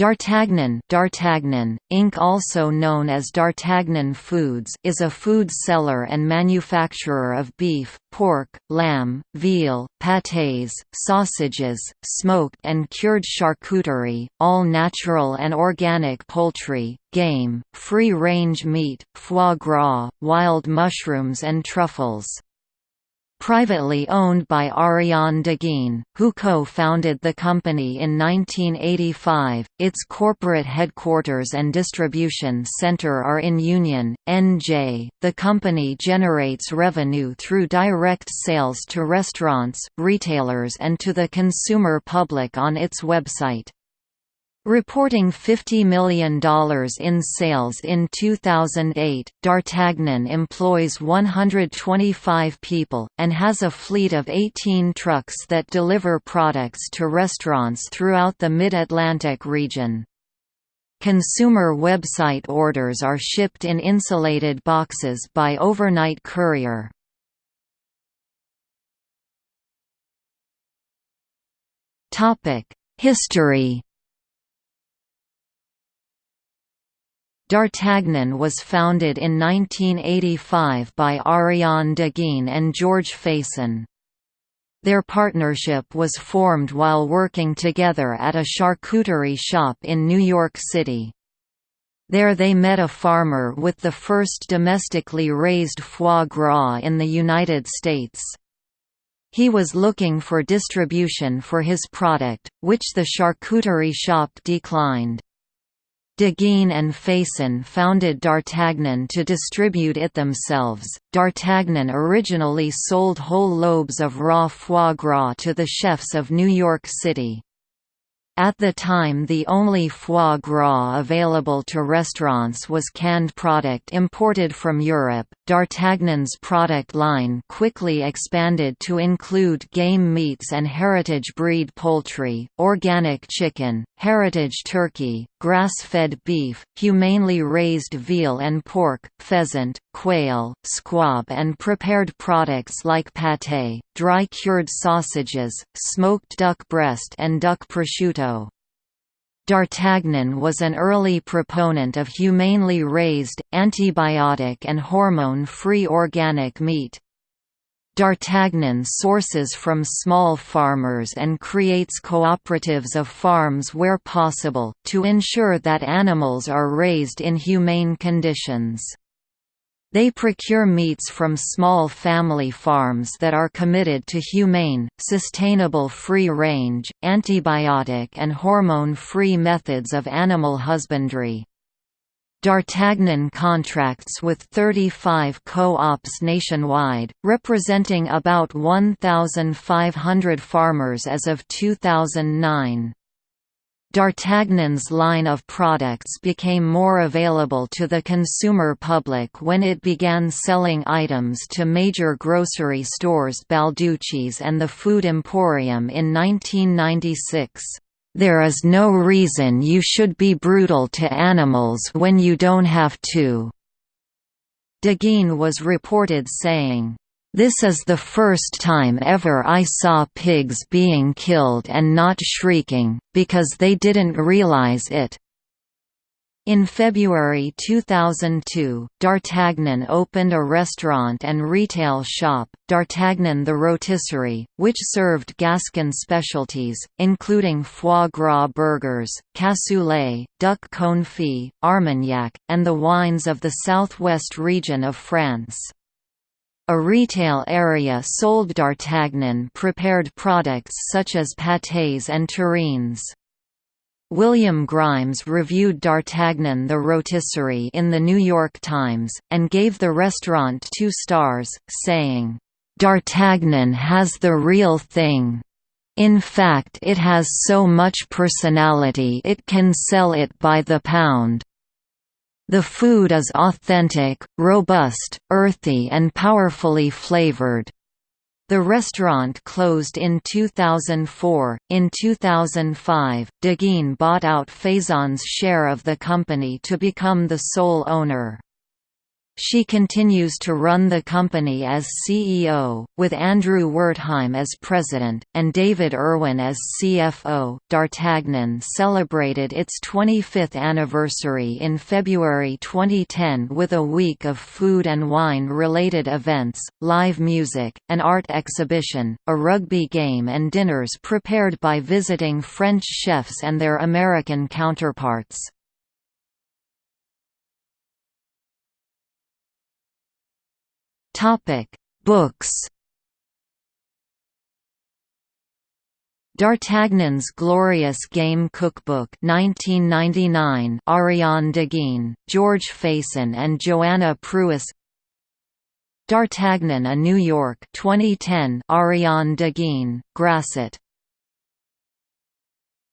D'Artagnan, D'Artagnan, Inc. also known as D'Artagnan Foods is a food seller and manufacturer of beef, pork, lamb, veal, pâtés, sausages, smoked and cured charcuterie, all natural and organic poultry, game, free-range meat, foie gras, wild mushrooms and truffles privately owned by Ariane Daguin, who co-founded the company in 1985. Its corporate headquarters and distribution center are in Union, NJ. The company generates revenue through direct sales to restaurants, retailers and to the consumer public on its website. Reporting $50 million in sales in 2008, D'Artagnan employs 125 people, and has a fleet of 18 trucks that deliver products to restaurants throughout the Mid-Atlantic region. Consumer website orders are shipped in insulated boxes by overnight courier. History D'Artagnan was founded in 1985 by Ariane Daguin and George Faison. Their partnership was formed while working together at a charcuterie shop in New York City. There they met a farmer with the first domestically raised foie gras in the United States. He was looking for distribution for his product, which the charcuterie shop declined. Daguin and Faison founded D'Artagnan to distribute it themselves. D'Artagnan originally sold whole lobes of raw foie gras to the chefs of New York City. At the time the only foie gras available to restaurants was canned product imported from Europe. D'Artagnan's product line quickly expanded to include game meats and heritage breed poultry, organic chicken, heritage turkey, grass-fed beef, humanely raised veal and pork, pheasant, quail, squab and prepared products like pâté, dry-cured sausages, smoked duck breast and duck prosciutto. D'Artagnan was an early proponent of humanely raised, antibiotic and hormone-free organic meat. D'Artagnan sources from small farmers and creates cooperatives of farms where possible, to ensure that animals are raised in humane conditions. They procure meats from small family farms that are committed to humane, sustainable free-range, antibiotic and hormone-free methods of animal husbandry. D'Artagnan contracts with 35 co-ops nationwide, representing about 1,500 farmers as of 2009. D'Artagnan's line of products became more available to the consumer public when it began selling items to major grocery stores Balducci's and the Food Emporium in 1996. There is no reason you should be brutal to animals when you don't have to." Daguin was reported saying, "...this is the first time ever I saw pigs being killed and not shrieking, because they didn't realize it." In February 2002, D'Artagnan opened a restaurant and retail shop, D'Artagnan the Rotisserie, which served Gascon specialties, including foie gras burgers, cassoulet, duck confit, armagnac, and the wines of the southwest region of France. A retail area sold D'Artagnan prepared products such as pâtés and terrines. William Grimes reviewed D'Artagnan the Rotisserie in The New York Times, and gave the restaurant two stars, saying, "'D'Artagnan has the real thing. In fact it has so much personality it can sell it by the pound. The food is authentic, robust, earthy and powerfully flavored. The restaurant closed in 2004. In 2005, Daguin bought out Faison's share of the company to become the sole owner. She continues to run the company as CEO, with Andrew Wertheim as president, and David Irwin as CFO. D'Artagnan celebrated its 25th anniversary in February 2010 with a week of food and wine related events, live music, an art exhibition, a rugby game, and dinners prepared by visiting French chefs and their American counterparts. Topic: Books. D'Artagnan's Glorious Game Cookbook 1999 Ariane Daguin, George Faison and Joanna Pruess D'Artagnan a New York 2010 Ariane Daguin, Grasset